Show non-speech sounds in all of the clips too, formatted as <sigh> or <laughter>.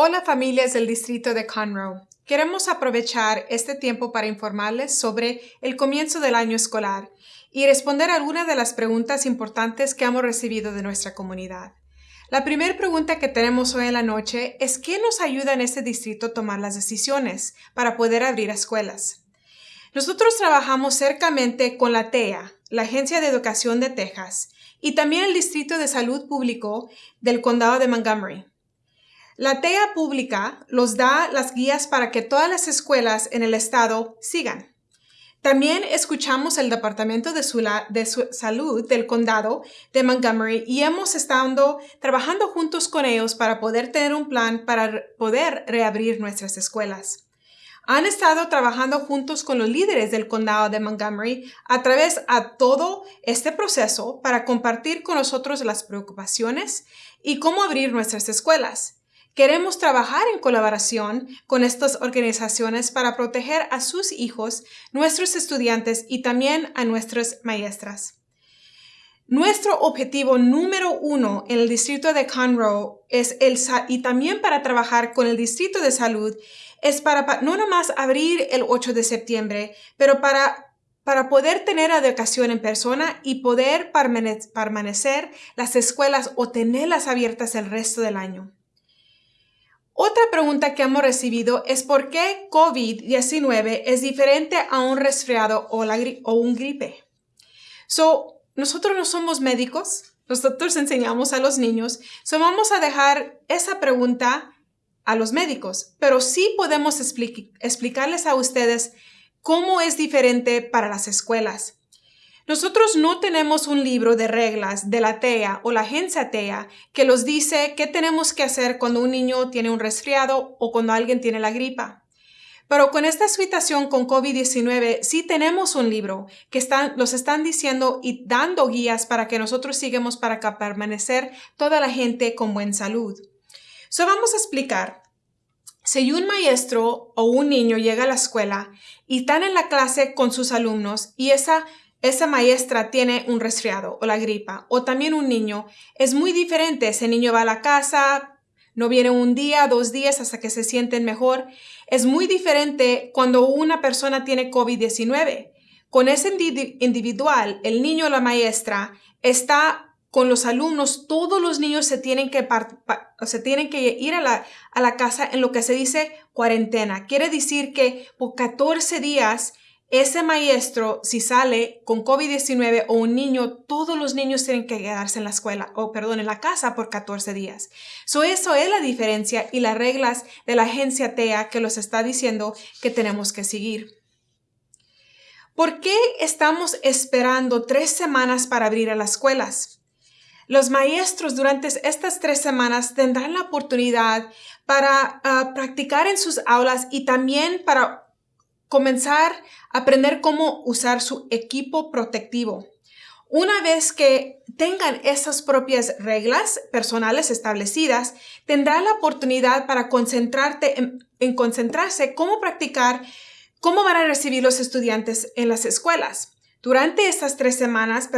Hola familias del distrito de Conroe. Queremos aprovechar este tiempo para informarles sobre el comienzo del año escolar y responder algunas de las preguntas importantes que hemos recibido de nuestra comunidad. La primera pregunta que tenemos hoy en la noche es ¿qué nos ayuda en este distrito a tomar las decisiones para poder abrir escuelas? Nosotros trabajamos cercamente con la TEA, la Agencia de Educación de Texas, y también el Distrito de Salud Público del Condado de Montgomery. La TEA pública los da las guías para que todas las escuelas en el estado sigan. También escuchamos el Departamento de, Salud del Condado de Montgomery y hemos estado trabajando juntos con ellos para poder tener un plan para poder reabrir nuestras escuelas. Han estado trabajando juntos con los líderes del condado de Montgomery a través de todo este proceso para compartir con nosotros las preocupaciones y cómo abrir nuestras escuelas. Queremos trabajar en colaboración con estas organizaciones para proteger a sus hijos, nuestros estudiantes y también a nuestras maestras. Nuestro objetivo número uno en el distrito de Conroe es el y también para trabajar con el distrito de salud es para no nomás abrir el 8 de septiembre, pero para para poder tener educación en persona y poder permanecer las escuelas o tenerlas abiertas el resto del año. Otra pregunta que hemos recibido es por qué COVID-19 es diferente a un resfriado o, un gripe. So, nosotros no somos médicos, nosotros enseñamos a los niños, so vamos a dejar esa pregunta a los médicos, pero sí podemos explicarles a ustedes cómo es diferente para las escuelas. Nosotros no tenemos un libro de reglas de la TEA o la agencia TEA que los dice qué tenemos que hacer cuando un niño tiene un resfriado o cuando alguien tiene la gripa. Pero con esta situación con COVID-19 sí tenemos un libro que están, los están diciendo y dando guías para que nosotros sigamos para permanecer toda la gente con buena salud. So vamos a explicar. Si un maestro o un niño llega a la escuela y están en la clase con sus alumnos y esa esa maestra tiene un resfriado o la gripa, o también un niño, es muy diferente. Ese niño va a la casa, no viene un día, dos días hasta que se sienten mejor. Es muy diferente cuando una persona tiene COVID-19. Con ese individual, el niño o la maestra está con los alumnos, todos los niños se tienen que, se tienen que ir a la, a la casa en lo que se dice cuarentena. Quiere decir que por 14 días ese maestro, si sale con COVID-19 o un niño, todos los niños tienen que quedarse en la escuela, o perdón, en la casa por 14 días. So, eso es la diferencia y las reglas de la agencia TEA que los está diciendo que tenemos que seguir. ¿Por qué estamos esperando tres semanas para abrir a las escuelas? Los maestros durante estas tres semanas tendrán la oportunidad para ah, practicar en sus aulas y también para comenzar a aprender cómo usar su equipo protectivo. Una vez que tengan esas propias reglas personales establecidas, tendrá la oportunidad para concentrarte en, concentrarse cómo practicar, cómo van a recibir los estudiantes en las escuelas. Durante estas tres semanas,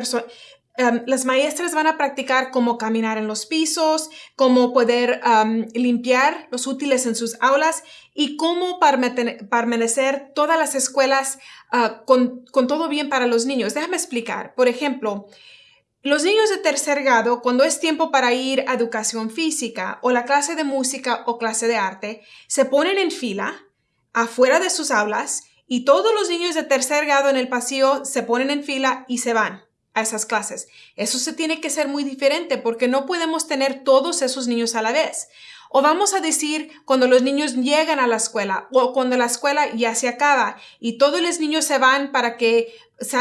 Em, las maestras van a practicar cómo caminar en los pisos, cómo poder em, limpiar los útiles en sus aulas y cómo permanecer todas las escuelas ah, con, con todo bien para los niños. Déjame explicar. Por ejemplo, los niños de tercer grado, cuando es tiempo para ir a educación física o la clase de música o clase de arte, se ponen en fila afuera de sus aulas y todos los niños de tercer grado en el pasillo se ponen en fila y se van esas clases. Eso se tiene que ser muy diferente porque no podemos tener todos esos niños a la vez. O vamos a decir cuando los niños llegan a la escuela o cuando la escuela ya se acaba y todos los niños se van para que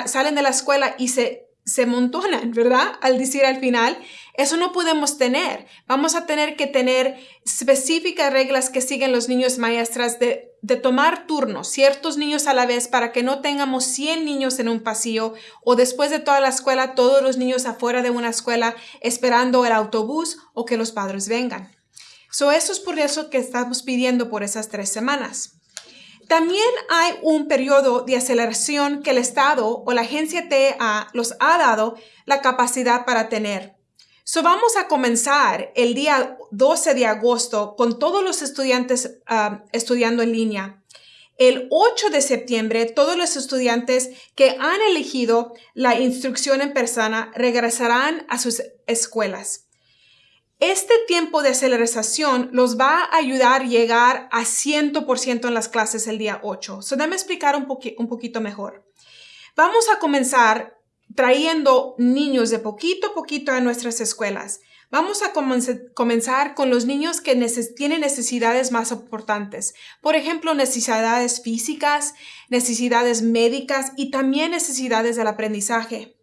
salen de la escuela y se se montonan, ¿verdad? Al decir al final, eso no podemos tener. Vamos a tener que tener específicas reglas que siguen los niños maestras de, de, tomar turnos, ciertos niños a la vez, para que no tengamos 100 niños en un pasillo o después de toda la escuela, todos los niños afuera de una escuela esperando el autobús o que los padres vengan. So, eso es por eso que estamos pidiendo por esas tres semanas. También hay un periodo de aceleración que el Estado o la agencia TA los ha dado la capacidad para tener. So vamos a comenzar el día 12 de agosto con todos los estudiantes ah, estudiando en línea. El 8 de septiembre, todos los estudiantes que han elegido la instrucción en persona regresarán a sus escuelas. Este tiempo de aceleración los va a ayudar a llegar a 100% en las clases el día 8. So, déjame explicar un, poquito mejor. Vamos a comenzar trayendo niños de poquito a poquito a nuestras escuelas. Vamos a comenzar con los niños que tienen necesidades más importantes. Por ejemplo, necesidades físicas, necesidades médicas y también necesidades del aprendizaje.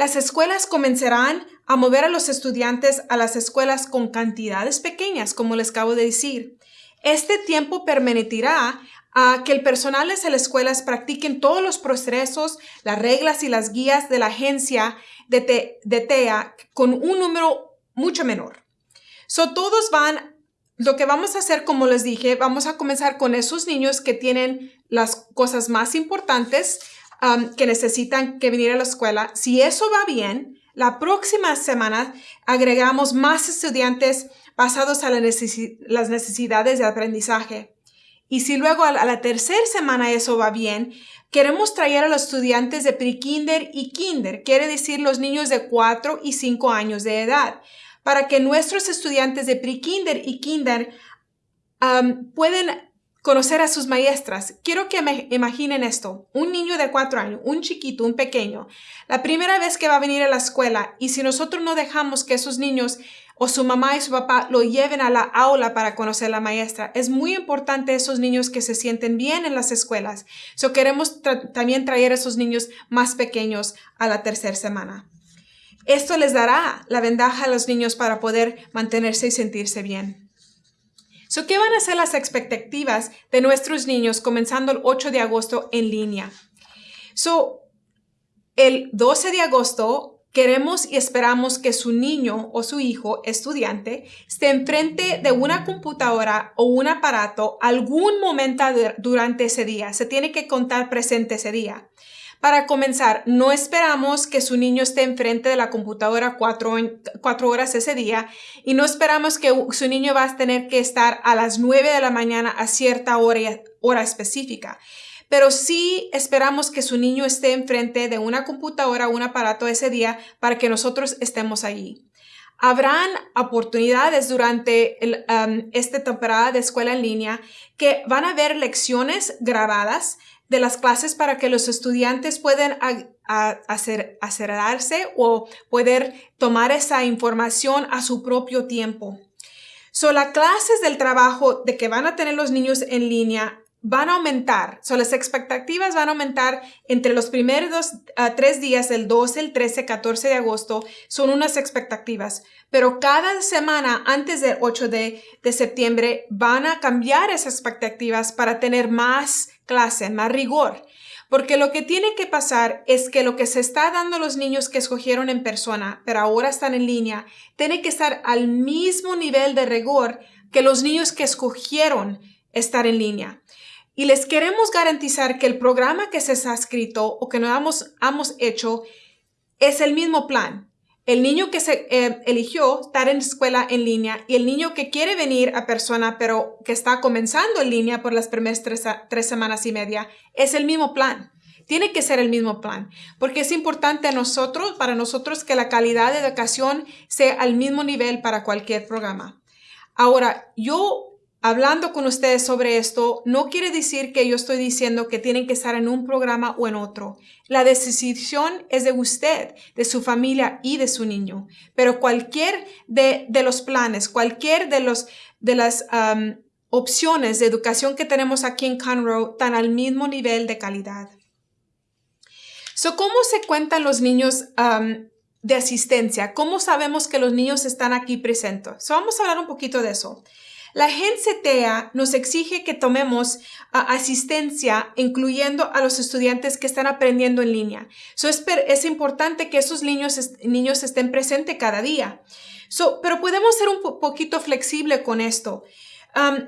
Las escuelas comenzarán a mover a los estudiantes a las escuelas con cantidades pequeñas, como les acabo de decir. Este tiempo permitirá a que el personal de las escuelas practiquen todos los procesos, las reglas y las guías de la agencia de, de TEA con un número mucho menor. So, todos van, lo que vamos a hacer, como les dije, vamos a comenzar con esos niños que tienen las cosas más importantes um, que necesitan que venir a la escuela. Si eso va bien, la próxima semana agregamos más estudiantes basados a las necesidades de aprendizaje. Y si luego a la tercera semana eso va bien, queremos traer a los estudiantes de pre-kinder y kinder, quiere decir los niños de 4 y 5 años de edad para que nuestros estudiantes de pre-kinder y kinder pueden conocer a sus maestras. Quiero que me imaginen esto. Un niño de cuatro años, un chiquito, un pequeño, la primera vez que va a venir a la escuela y si nosotros no dejamos que esos niños o su mamá y su papá lo lleven a la aula para conocer a la maestra, es muy importante esos niños que se sienten bien en las escuelas. So queremos también traer a esos niños más pequeños a la tercera semana. Esto les dará la ventaja a los niños para poder mantenerse y sentirse bien. ¿Qué van a ser las expectativas de nuestros niños comenzando el 8 de agosto en línea? So, el 12 de agosto queremos y esperamos que su niño o su hijo estudiante esté enfrente de una computadora o un aparato algún momento durante ese día. Se tiene que contar presente ese día. Para comenzar, no esperamos que su niño esté enfrente de la computadora cuatro, horas ese día y no esperamos que su niño va a tener que estar a las nueve de la mañana a cierta hora, hora específica pero sí esperamos que su niño esté enfrente de una computadora o un aparato ese día para que nosotros estemos allí. Habrán oportunidades durante um, esta temporada de escuela en línea que van a haber lecciones grabadas de las clases para que los estudiantes puedan hacer, o poder tomar esa información a su propio tiempo. So, las clases del trabajo de que van a tener los niños en línea van a aumentar. So, las expectativas van a aumentar entre los primeros ah, tres días, el 12, el 13, 14 de agosto, son unas expectativas. Pero cada semana antes del 8 de, de septiembre van a cambiar esas expectativas para tener más clase, más rigor. Porque lo que tiene que pasar es que lo que se está dando a los niños que escogieron en persona, pero ahora están en línea, tiene que estar al mismo nivel de rigor que los niños que escogieron estar en línea. Y les queremos garantizar que el programa que se ha escrito o que nos hemos, hemos hecho es el mismo plan, el niño que se eh, eligió estar en escuela en línea y el niño que quiere venir a persona pero que está comenzando en línea por las primeras tres, tres semanas y media, es el mismo plan. Tiene que ser el mismo plan, porque es importante nosotros, para nosotros, que la calidad de educación sea al mismo nivel para cualquier programa. Ahora, yo hablando con ustedes sobre esto no quiere decir que yo estoy diciendo que tienen que estar en un programa o en otro. La decisión es de usted, de su familia y de su niño. Pero cualquier de, los planes, cualquier de, los, de las opciones de educación que tenemos aquí en Conroe están al mismo nivel de calidad. So, ¿Cómo se cuentan los niños de asistencia? ¿Cómo sabemos que los niños están aquí presentes? vamos a hablar un poquito de eso. La agencia TEA nos exige que tomemos asistencia, incluyendo a los estudiantes que están aprendiendo en línea. So, es, es, importante que esos niños, niños estén presentes cada día. So, pero podemos ser un poquito flexible con esto.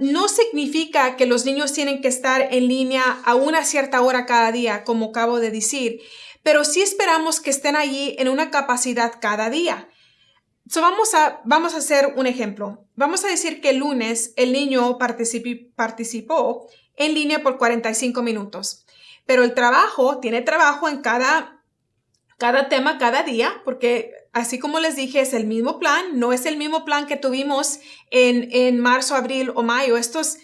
no significa que los niños tienen que estar en línea a una cierta hora cada día, como acabo de decir, pero sí esperamos que estén allí en una capacidad cada día vamos, a, vamos a hacer un ejemplo. Vamos a decir que el lunes el niño participó en línea por 45 minutos, pero el trabajo, tiene trabajo en cada, cada tema, cada día, porque así como les dije, es el mismo plan, no es el mismo plan que tuvimos en, en marzo, abril o mayo. Esto es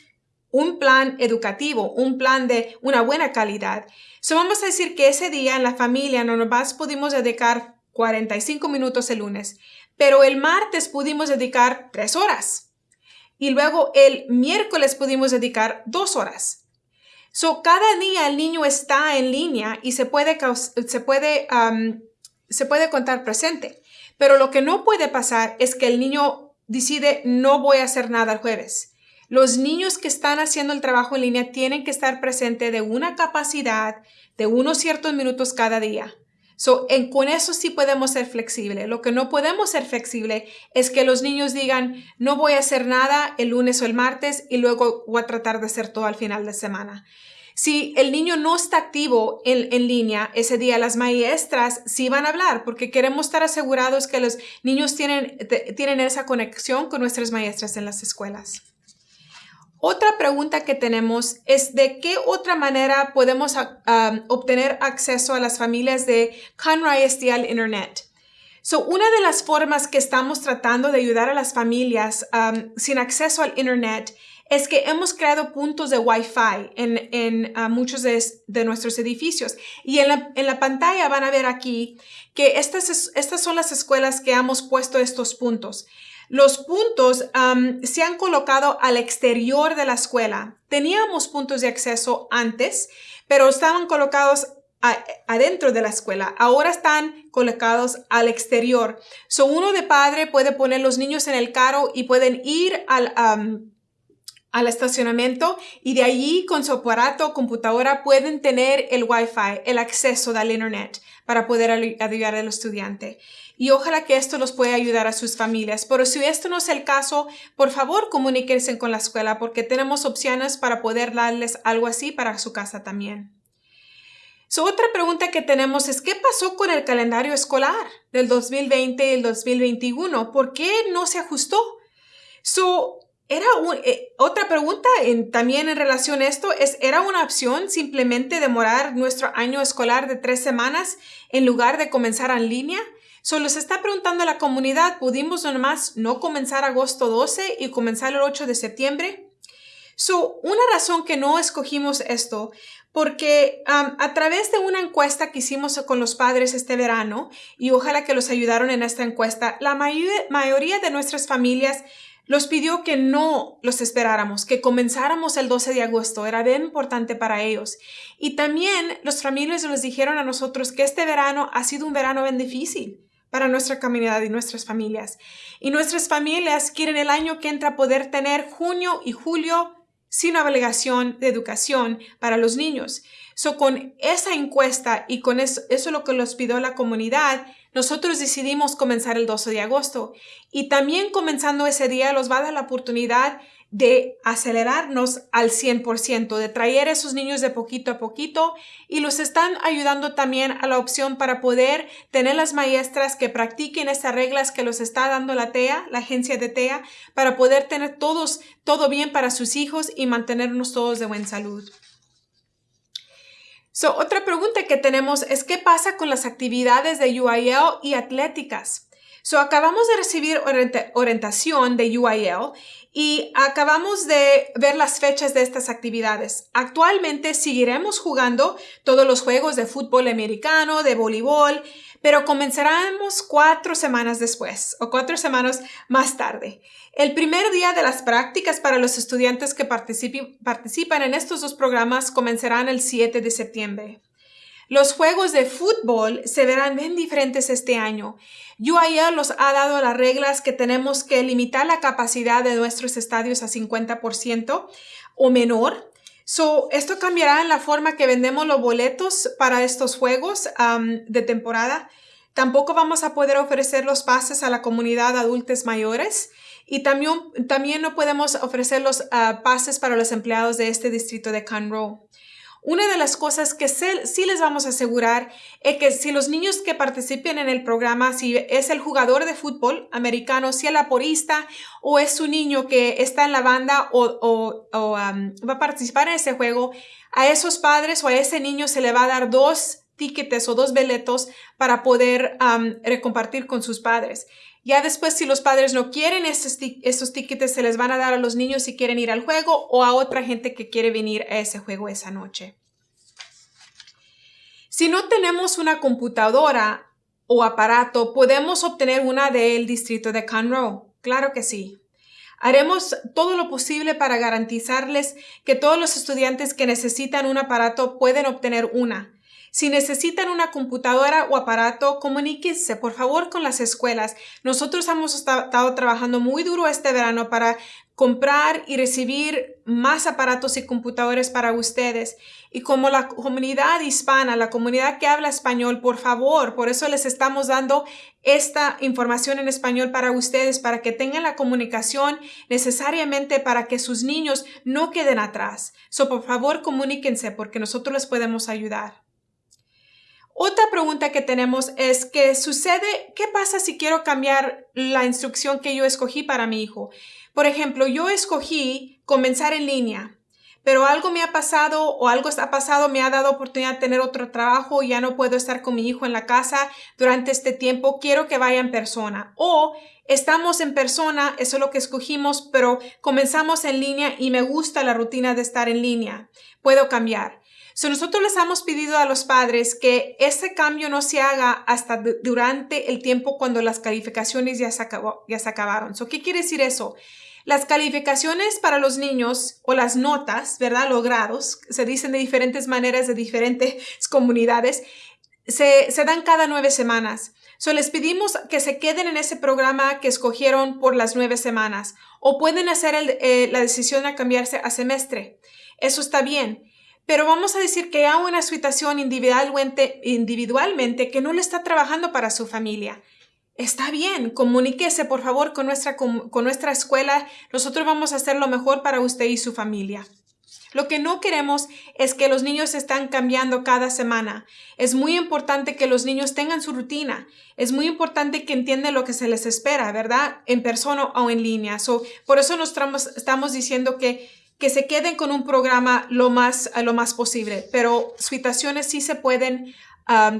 un plan educativo, un plan de una buena calidad. So vamos a decir que ese día en la familia no nos pudimos dedicar 45 minutos el lunes, pero el martes pudimos dedicar tres horas y luego el miércoles pudimos dedicar dos horas. So, cada día el niño está en línea y se puede, se puede, se puede contar presente. Pero lo que no puede pasar es que el niño decide no voy a hacer nada el jueves. Los niños que están haciendo el trabajo en línea tienen que estar presentes de una capacidad de unos ciertos minutos cada día. So, en, con eso sí podemos ser flexibles. Lo que no podemos ser flexible es que los niños digan, no voy a hacer nada el lunes o el martes y luego voy a tratar de hacer todo al final de semana. Si el niño no está activo en, en, línea ese día, las maestras sí van a hablar porque queremos estar asegurados que los niños tienen, tienen esa conexión con nuestras maestras en las escuelas. Otra pregunta que tenemos es de qué otra manera podemos obtener acceso a las familias de Conroy al Internet. So, una de las formas que estamos tratando de ayudar a las familias sin acceso al Internet es que hemos creado puntos de Wi-Fi en, ah, muchos de, nuestros edificios. Y en la, en la, pantalla van a ver aquí que estas, estas son las escuelas que hemos puesto estos puntos. Los puntos se han colocado al exterior de la escuela. Teníamos puntos de acceso antes, pero estaban colocados adentro de la escuela. Ahora están colocados al exterior. So uno de padre puede poner los niños en el carro y pueden ir al, al estacionamiento y de allí con su aparato o computadora pueden tener el Wi-Fi, el acceso al Internet para poder ayudar al estudiante y ojalá que esto los pueda ayudar a sus familias. Pero si esto no es el caso, por favor comuníquense con la escuela porque tenemos opciones para poder darles algo así para su casa también. otra pregunta que tenemos es, ¿qué pasó con el calendario escolar del 2020 y el 2021? ¿Por qué no se ajustó? So, era eh, otra pregunta también en relación a esto es, ¿era una opción simplemente demorar nuestro año escolar de tres semanas en lugar de comenzar en línea? Solo se está preguntando a la comunidad, ¿pudimos nomás no comenzar agosto 12 y comenzar el 8 de septiembre? So, una razón que no escogimos esto, porque a través de una encuesta que hicimos con los padres este verano, y ojalá que los ayudaron en esta encuesta, la mayoría de nuestras familias los pidió que no los esperáramos, que comenzáramos el 12 de agosto. Era bien importante para ellos. Y también los familias nos dijeron a nosotros que este verano ha sido un verano bien difícil para nuestra comunidad y nuestras familias. Y nuestras familias quieren el año que entra poder tener junio y julio sin obligación de educación para los niños. So, con esa encuesta y con eso, eso lo que los pidió la comunidad, nosotros decidimos comenzar el 12 de agosto. Y también comenzando ese día los va a dar la oportunidad de acelerarnos al 100%, de traer a esos niños de poquito a poquito y los están ayudando también a la opción para poder tener las maestras que practiquen estas reglas que los está dando la TEA, la agencia de TEA, para poder tener todos, todo bien para sus hijos y mantenernos todos de buena salud. So, otra pregunta que tenemos es qué pasa con las actividades de UIL y atléticas. So, acabamos de recibir orientación de UIL y acabamos de ver las fechas de estas actividades. Actualmente seguiremos jugando todos los juegos de fútbol americano, de voleibol, pero comenzaremos cuatro semanas después o cuatro semanas más tarde. El primer día de las prácticas para los estudiantes que participan en estos dos programas comenzarán el 7 de septiembre. Los juegos de fútbol se verán bien diferentes este año. UIL los ha dado las reglas que tenemos que limitar la capacidad de nuestros estadios a 50% o menor. So, esto cambiará en la forma que vendemos los boletos para estos juegos de temporada. Tampoco vamos a poder ofrecer los pases a la comunidad adultos mayores y también, también no podemos ofrecer los ah, pases para los empleados de este distrito de Conroe. Una de las cosas que sí les vamos a asegurar es que si los niños que participen en el programa, si es el jugador de fútbol americano, si el aporista o es su niño que está en la banda o, va a participar en ese juego, a esos padres o a ese niño se le va a dar dos tickets o dos boletos para poder recompartir con sus padres. Ya después, si los padres no quieren esos, esos tickets, se les van a dar a los niños si quieren ir al juego o a otra gente que quiere venir a ese juego esa noche. Si no tenemos una computadora o aparato, ¿podemos obtener una del distrito de Conroe? Claro que sí. Haremos todo lo posible para garantizarles que todos los estudiantes que necesitan un aparato pueden obtener una. Si necesitan una computadora o aparato, comuníquense por favor con las escuelas. Nosotros hemos estado trabajando muy duro este verano para comprar y recibir más aparatos y computadores para ustedes. Y como la comunidad hispana, la comunidad que habla español, por favor, por eso les estamos dando esta información en español para ustedes, para que tengan la comunicación necesariamente para que sus niños no queden atrás. So, por favor, comuníquense porque nosotros les podemos ayudar. Otra pregunta que tenemos es, ¿qué sucede? ¿Qué pasa si quiero cambiar la instrucción que yo escogí para mi hijo? Por ejemplo, yo escogí comenzar en línea, pero algo me ha pasado o algo ha pasado, me ha dado oportunidad de tener otro trabajo, ya no puedo estar con mi hijo en la casa durante este tiempo, quiero que vaya en persona. O estamos en persona, eso es lo que escogimos, pero comenzamos en línea y me gusta la rutina de estar en línea. Puedo cambiar nosotros les hemos pedido a los padres que ese cambio no se haga hasta durante el tiempo cuando las calificaciones ya se, ya se acabaron. ¿Qué quiere decir eso? Las calificaciones para los niños o las notas, ¿verdad? Logrados, se dicen de diferentes maneras de diferentes <laughs> comunidades, se, dan cada nueve semanas. So, les pedimos que se queden en ese programa que escogieron por las nueve semanas o pueden hacer eh, la decisión de cambiarse a semestre. Eso está bien. Pero vamos a decir que hay una situación individualmente, que no le está trabajando para su familia. Está bien, comuníquese por favor con nuestra, con, nuestra escuela. Nosotros vamos a hacer lo mejor para usted y su familia. Lo que no queremos es que los niños están cambiando cada semana. Es muy importante que los niños tengan su rutina. Es muy importante que entiendan lo que se les espera, ¿verdad? En persona o en línea. por eso nos estamos diciendo que que se queden con un programa lo más, lo más posible, pero situaciones sí se pueden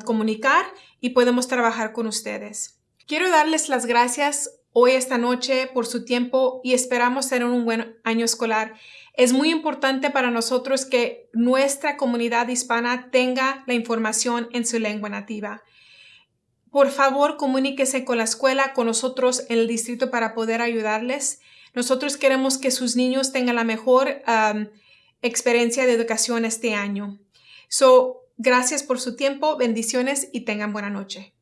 comunicar y podemos trabajar con ustedes. Quiero darles las gracias hoy esta noche por su tiempo y esperamos tener un buen año escolar. Es muy importante para nosotros que nuestra comunidad hispana tenga la información en su lengua nativa. Por favor, comuníquese con la escuela, con nosotros en el distrito para poder ayudarles. Nosotros queremos que sus niños tengan la mejor experiencia de educación este año. So, gracias por su tiempo, bendiciones y tengan buena noche.